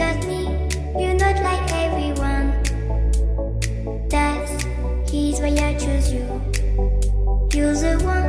just me, you're not like everyone. That's, he's why I choose you. You're the one.